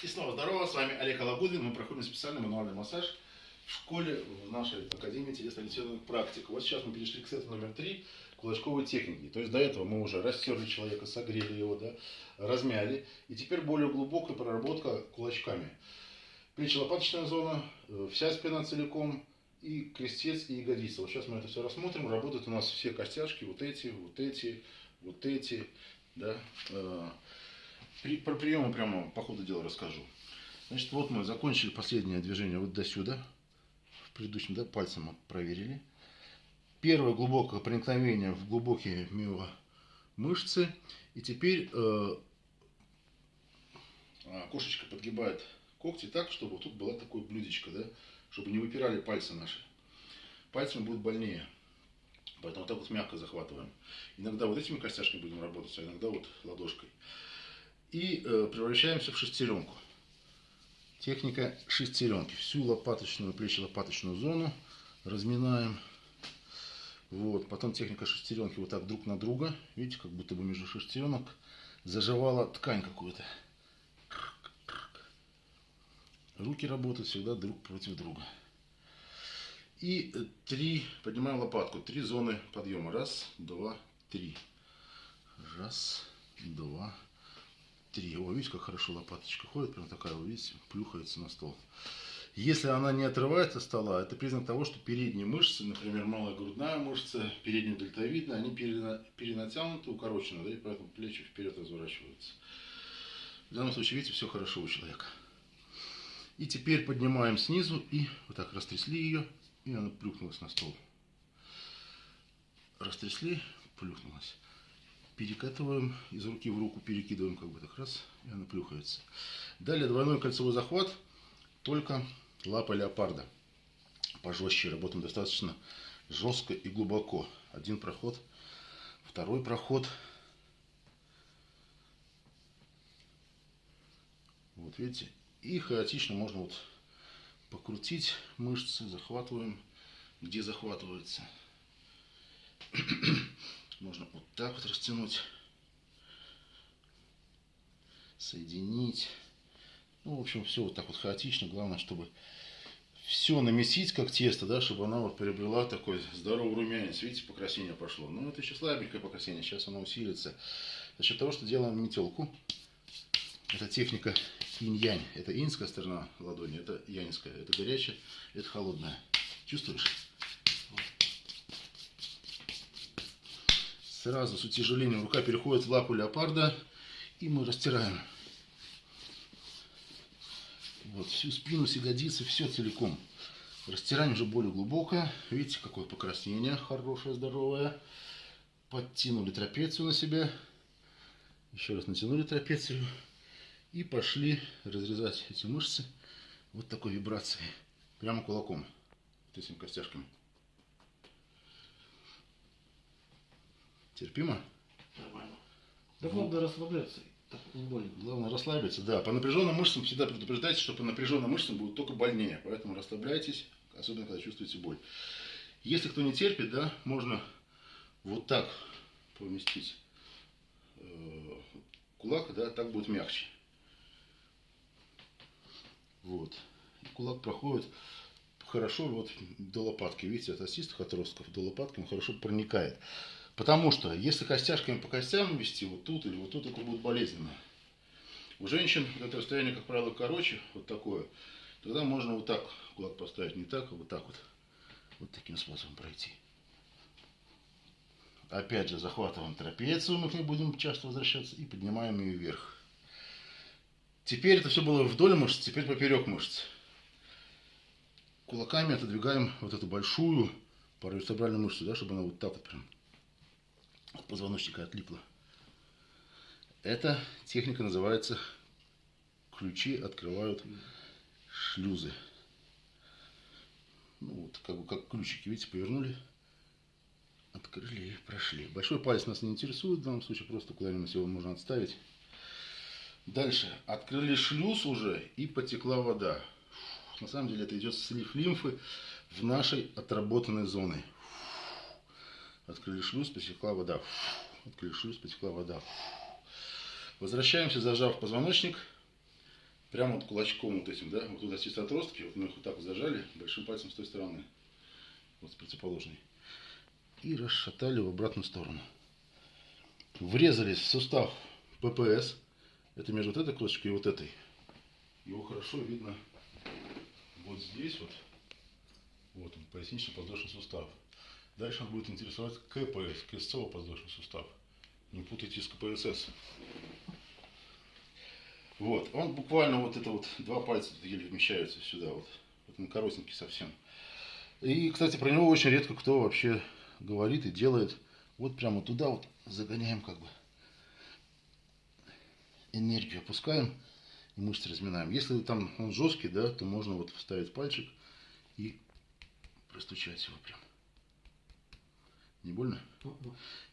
И снова здорово, с вами Олег Алагудин. Мы проходим специальный мануальный массаж в школе в нашей Академии телесно-ориентированных практик. Вот сейчас мы перешли к сету номер три кулачковой техники. То есть до этого мы уже растерли человека, согрели его, да, размяли. И теперь более глубокая проработка кулачками. Плечи-лопаточная зона, э, вся спина целиком, и крестец, и ягодица. Вот сейчас мы это все рассмотрим. Работают у нас все костяшки, вот эти, вот эти, вот эти, да. При, про приемы прямо по ходу дела расскажу. Значит, вот мы закончили последнее движение вот до сюда. В предыдущем, да, пальцем мы проверили. Первое глубокое проникновение в глубокие мышцы. И теперь э, а, кошечка подгибает когти так, чтобы тут была такое блюдечко, да, чтобы не выпирали пальцы наши. Пальцами будет больнее. Поэтому вот так вот мягко захватываем. Иногда вот этими костяшками будем работать, а иногда вот ладошкой и э, превращаемся в шестеренку. Техника шестеренки. Всю лопаточную, плечи-лопаточную зону разминаем. Вот. Потом техника шестеренки вот так друг на друга. Видите, как будто бы между шестеренок заживала ткань какую-то. Руки работают всегда друг против друга. И три, поднимаем лопатку, три зоны подъема. Раз, два, три. Раз, два, три. О, видите, как хорошо лопаточка ходит, прям такая, вы видите, плюхается на стол. Если она не отрывается от стола, это признак того, что передние мышцы, например, малая грудная мышца, передняя дельтовидная, они перенатянуты, укорочены, да, и поэтому плечи вперед разворачиваются. В данном случае, видите, все хорошо у человека. И теперь поднимаем снизу и вот так растрясли ее, и она плюхнулась на стол. Растрясли, плюхнулась перекатываем из руки в руку, перекидываем как бы так раз, и она плюхается. Далее двойной кольцевой захват, только лапа леопарда. Пожестче, работаем достаточно жестко и глубоко. Один проход, второй проход. Вот видите, и хаотично можно вот покрутить мышцы, захватываем, где захватывается. Можно вот так вот растянуть, соединить. Ну, в общем, все вот так вот хаотично. Главное, чтобы все намесить как тесто, да, чтобы она вот приобрела такой здоровый румянец. Видите, покрасение пошло. Ну, это еще слабенькое покрасение, сейчас оно усилится. За счет того, что делаем метелку. Это техника инь-янь. Это инская сторона ладони, это яньская. Это горячая, это холодная. Чувствуешь? Сразу с утяжелением рука переходит в лапу леопарда. И мы растираем. Вот, всю спину, ягодицы, все целиком. Растираем уже более глубокое. Видите, какое покраснение хорошее, здоровое. Подтянули трапецию на себя. Еще раз натянули трапецию. И пошли разрезать эти мышцы вот такой вибрацией. Прямо кулаком. Вот этими костяшками. Терпимо? Нормально. Да главное расслабляться. Так больно. Главное расслабиться, да. По напряженным мышцам всегда предупреждайте, что по напряженным мышцам будет только больнее. Поэтому расслабляйтесь, особенно когда чувствуете боль. Если кто не терпит, да, можно вот так поместить э, кулак, да, так будет мягче. Вот. И кулак проходит хорошо вот до лопатки. Видите, от остистых отростков до лопатки он хорошо проникает. Потому что если костяшками по костям вести вот тут или вот тут, это будет болезненно. У женщин это расстояние, как правило, короче, вот такое. Тогда можно вот так кулак поставить, не так, а вот так вот. Вот таким способом пройти. Опять же, захватываем трапецию, мы к ней будем часто возвращаться, и поднимаем ее вверх. Теперь это все было вдоль мышц, теперь поперек мышц. Кулаками отодвигаем вот эту большую паравертебральную мышцу, да, чтобы она вот так вот прям от позвоночника отлипло. Эта техника называется ключи открывают шлюзы. Ну вот, как бы как ключики, видите, повернули, открыли и прошли. Большой палец нас не интересует в данном случае, просто куда-нибудь его можно отставить. Дальше. Открыли шлюз уже и потекла вода. На самом деле это идет слив лимфы в нашей отработанной зоне. Открыли шлюз, потекла вода. Открыли шлюз, потекла вода. Возвращаемся, зажав позвоночник. прямо вот кулачком вот этим, да, вот туда чисто отростки, вот мы их вот так вот зажали, большим пальцем с той стороны, вот с противоположной, и расшатали в обратную сторону. Врезались в сустав ППС, это между вот этой кулачкой и вот этой. Его хорошо видно вот здесь вот, вот он, пояснично-подвздошный сустав. Дальше он будет интересовать КПС, крестцово-подвздошный сустав. Не путайте с КПСС. Вот, он буквально вот это вот, два пальца еле вмещаются сюда вот. Вот он коротенький совсем. И, кстати, про него очень редко кто вообще говорит и делает. Вот прямо туда вот загоняем как бы. Энергию опускаем и мышцы разминаем. Если там он жесткий, да, то можно вот вставить пальчик и простучать его прям. Не больно?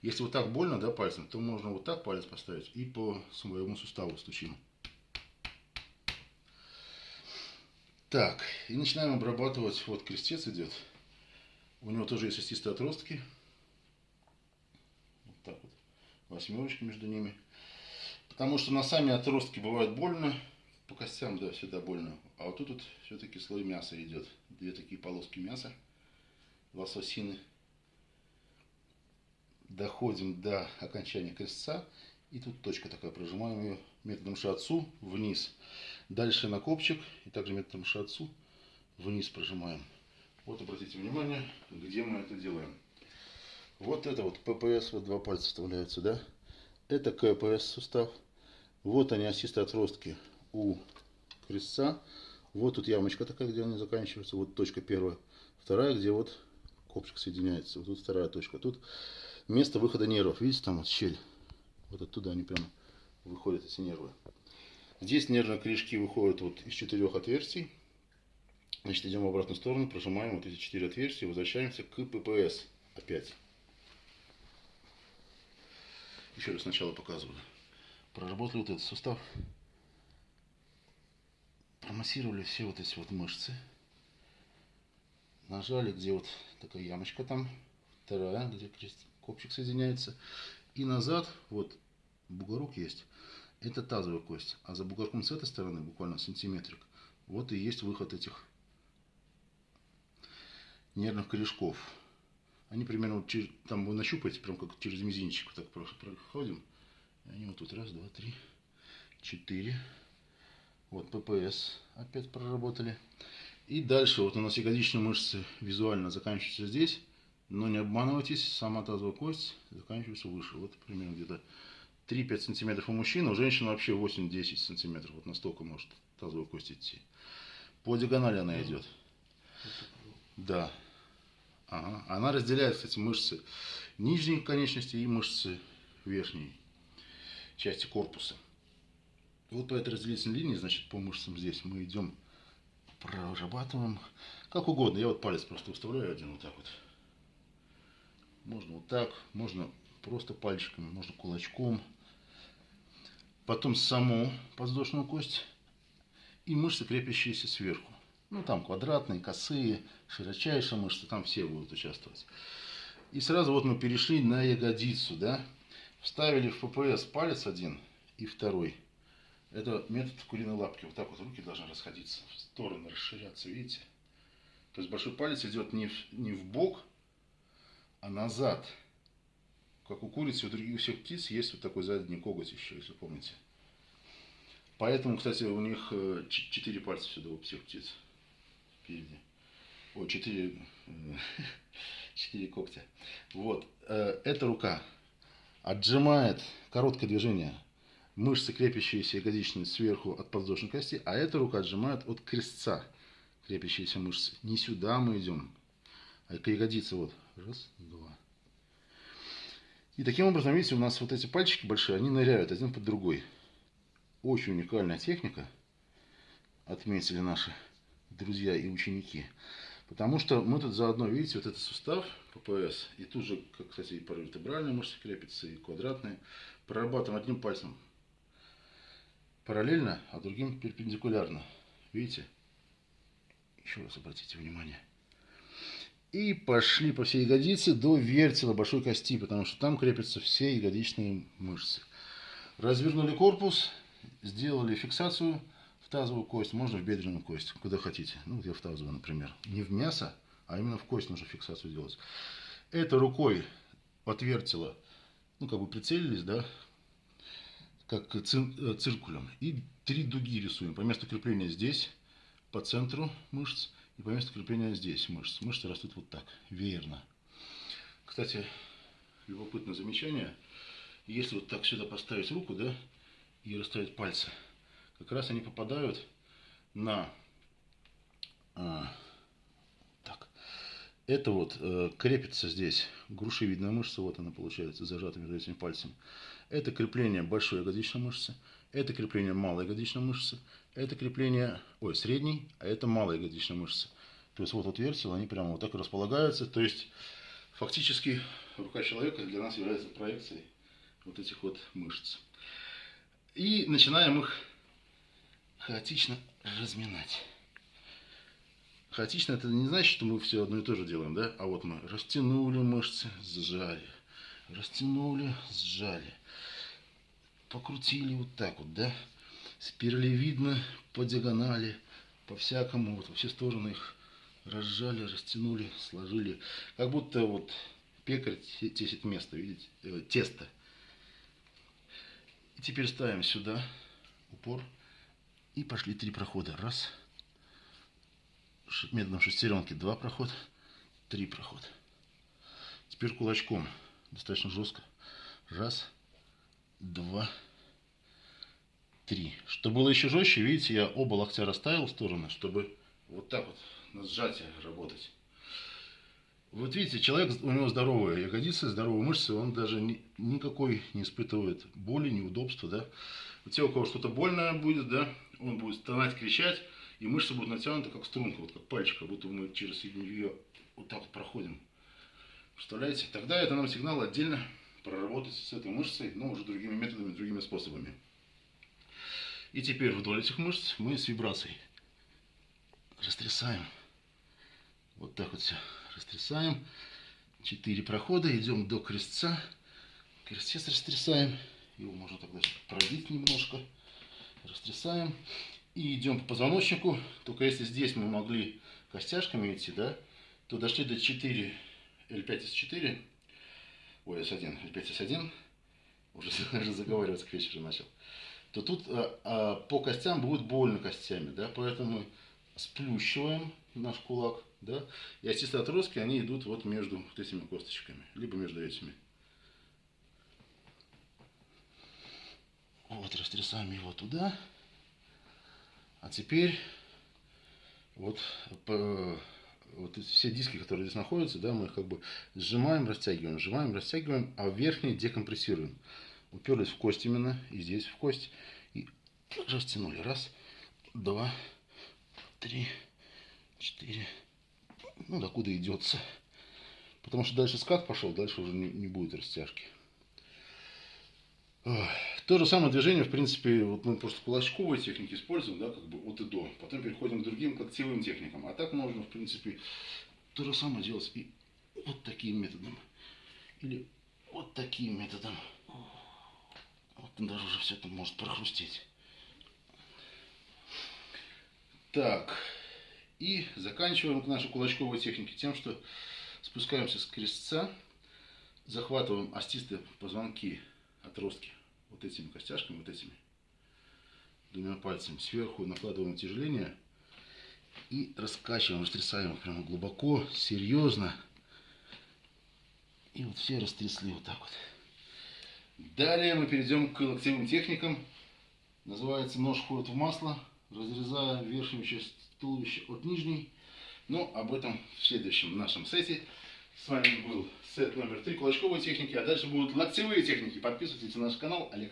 Если вот так больно, да, пальцем, то можно вот так палец поставить и по своему суставу стучим. Так, и начинаем обрабатывать. Вот крестец идет. У него тоже есть остистые отростки. Вот так вот. Восьмерочки между ними. Потому что на сами отростки бывает больно. По костям, да, всегда больно. А вот тут вот все-таки слой мяса идет. Две такие полоски мяса. Лососины. Доходим до окончания крестца. И тут точка такая. Прожимаем ее методом шатсу вниз. Дальше на копчик и также методом шатсу вниз прожимаем. Вот обратите внимание, где мы это делаем. Вот это вот ППС, вот два пальца вставляются, да? Это КПС сустав. Вот они осистые отростки у крестца. Вот тут ямочка такая, где они заканчиваются. Вот точка первая. Вторая, где вот копчик соединяется. Вот тут вторая точка. Тут место выхода нервов. Видите, там вот щель. Вот оттуда они прямо выходят эти нервы. Здесь нервные корешки выходят вот из четырех отверстий. Значит, идем в обратную сторону, прожимаем вот эти четыре отверстия, возвращаемся к ППС опять. Еще раз сначала показываю. Проработали вот этот сустав. Промассировали все вот эти вот мышцы. Нажали, где вот такая ямочка там. Вторая, где копчик соединяется. И назад, вот бугорок есть это тазовая кость. А за бугорком с этой стороны, буквально сантиметрик, вот и есть выход этих нервных корешков. Они примерно вот через, там вы нащупаете, прям как через мизинчик вот так проходим. И они вот тут раз, два, три, четыре. Вот ППС опять проработали. И дальше вот у нас ягодичные мышцы визуально заканчиваются здесь. Но не обманывайтесь, сама тазовая кость заканчивается выше. Вот примерно где-то 3-5 сантиметров у мужчины, у женщины вообще 8-10 сантиметров. Вот настолько может тазовая кость идти. По диагонали она идет. Да. Ага. Она разделяет, кстати, мышцы нижней конечности и мышцы верхней части корпуса. Вот по этой разделительной линии, значит, по мышцам здесь мы идем, прорабатываем как угодно. Я вот палец просто выставляю один вот так вот. Можно вот так, можно просто пальчиками, можно кулачком потом саму подвздошную кость и мышцы, крепящиеся сверху. Ну, там квадратные, косые, широчайшие мышцы, там все будут участвовать. И сразу вот мы перешли на ягодицу, да. Вставили в ППС палец один и второй. Это метод куриной лапки. Вот так вот руки должны расходиться в стороны, расширяться, видите? То есть большой палец идет не в, не в бок, назад как у курицы, у других всех птиц есть вот такой задний коготь еще, если помните. Поэтому, кстати, у них э, четыре пальца сюда у всех птиц впереди. О, четыре, э, четыре когтя. Вот, э, эта рука отжимает короткое движение мышцы, крепящиеся ягодичные сверху от подвздошной кости, а эта рука отжимает от крестца крепящиеся мышцы. Не сюда мы идем, а к ягодице. Вот, раз, два, и таким образом, видите, у нас вот эти пальчики большие, они ныряют один под другой. Очень уникальная техника, отметили наши друзья и ученики. Потому что мы тут заодно, видите, вот этот сустав ППС, и тут же, как, кстати, и паравертебральные мышцы крепятся, и квадратные, прорабатываем одним пальцем параллельно, а другим перпендикулярно. Видите? Еще раз обратите внимание. И пошли по всей ягодице до вертела большой кости, потому что там крепятся все ягодичные мышцы. Развернули корпус, сделали фиксацию в тазовую кость, можно в бедренную кость, куда хотите. Ну, вот я в тазовую, например. Не в мясо, а именно в кость нужно фиксацию делать. Это рукой отвертела, ну, как бы прицелились, да, как э, циркулем. И три дуги рисуем. По месту крепления здесь, по центру мышц, и по месту крепления здесь мышц. Мышцы растут вот так, веерно. Кстати, любопытное замечание. Если вот так сюда поставить руку, да, и расставить пальцы, как раз они попадают на... а, так. Это вот э, крепится здесь грушевидная мышца, вот она получается, зажата между этими пальцами. Это крепление большой ягодичной мышцы, это крепление малой ягодичной мышцы, это крепление, ой, средней, а это малая ягодичная мышца. То есть вот отверстия, они прямо вот так располагаются. То есть фактически рука человека для нас является проекцией вот этих вот мышц. И начинаем их хаотично разминать. Хаотично это не значит, что мы все одно и то же делаем, да? А вот мы растянули мышцы, сжали. Растянули, сжали. Покрутили вот так вот, да? Спиралевидно, по диагонали, по всякому, вот во все стороны их разжали, растянули, сложили. Как будто вот пекарь те- тесит место, видите, э, тесто. И теперь ставим сюда упор. И пошли три прохода. Раз. Методом шестеренки два прохода. Три прохода. Теперь кулачком. Достаточно жестко. Раз. Два. Три. Чтобы было еще жестче, видите, я оба локтя расставил в стороны, чтобы вот так вот на сжатие работать. Вот видите, человек, у него здоровые ягодицы, здоровые мышцы, он даже ни- никакой не испытывает боли, неудобства, да. У тех, у кого что-то больное будет, да, он будет стонать, кричать, и мышцы будут натянуты, как струнка, вот как пальчик, как будто мы через ее вот так вот проходим. Представляете? Тогда это нам сигнал отдельно проработать с этой мышцей, но уже другими методами, другими способами. И теперь вдоль этих мышц мы с вибрацией растрясаем. Вот так вот все растрясаем. Четыре прохода, идем до крестца. Крестец растрясаем. Его можно тогда пробить немножко. Растрясаем. И идем по позвоночнику. Только если здесь мы могли костяшками идти, да, то дошли до 4, L5S4. Ой, S1, L5S1. Уже даже заговариваться к вечеру начал. То тут а, а, по костям будет больно костями, да, поэтому сплющиваем наш кулак, да, и остистые отростки, они идут вот между вот этими косточками, либо между этими. Вот, растрясаем его туда. А теперь вот, по- вот эти все диски, которые здесь находятся, да, мы их как бы сжимаем, растягиваем, сжимаем, растягиваем, а верхние декомпрессируем. Уперлись в кость именно, и здесь в кость, и растянули. Раз, два, три, четыре. Ну, докуда идется. Потому что дальше скат пошел, дальше уже не, не будет растяжки. То же самое движение, в принципе, вот мы просто кулачковые техники используем, да, как бы от и до. Потом переходим к другим когтевым техникам. А так можно, в принципе, то же самое делать и вот таким методом. Или вот таким методом. Вот даже уже все это может прохрустеть. Так. И заканчиваем наши кулачковые техники тем, что спускаемся с крестца, захватываем остистые позвонки, отростки вот этими костяшками, вот этими двумя пальцами. Сверху накладываем утяжеление и раскачиваем, растрясаем прямо глубоко, серьезно. И вот все растрясли вот так вот. Далее мы перейдем к локтевым техникам. Называется нож входит в масло, разрезая верхнюю часть туловища от нижней. Но об этом в следующем нашем сете. С вами был сет номер 3 кулачковой техники, а дальше будут локтевые техники. Подписывайтесь на наш канал Олег